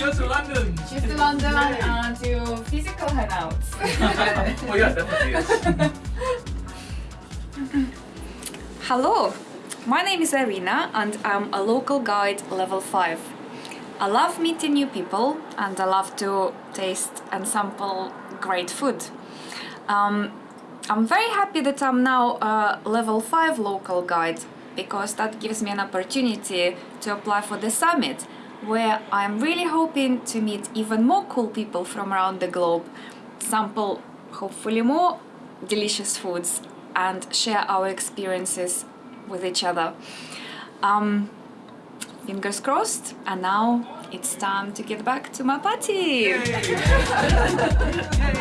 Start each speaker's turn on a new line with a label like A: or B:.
A: Cheers to London!
B: Cheers to London and to physical hangouts.
A: oh yes, definitely yes.
C: Hello, my name is Irina and I'm a local guide level 5. I love meeting new people and I love to taste and sample great food. Um, I'm very happy that I'm now a level 5 local guide because that gives me an opportunity to apply for the summit where I'm really hoping to meet even more cool people from around the globe, sample hopefully more delicious foods and share our experiences with each other. Um, fingers crossed, and now it's time to get back to my party!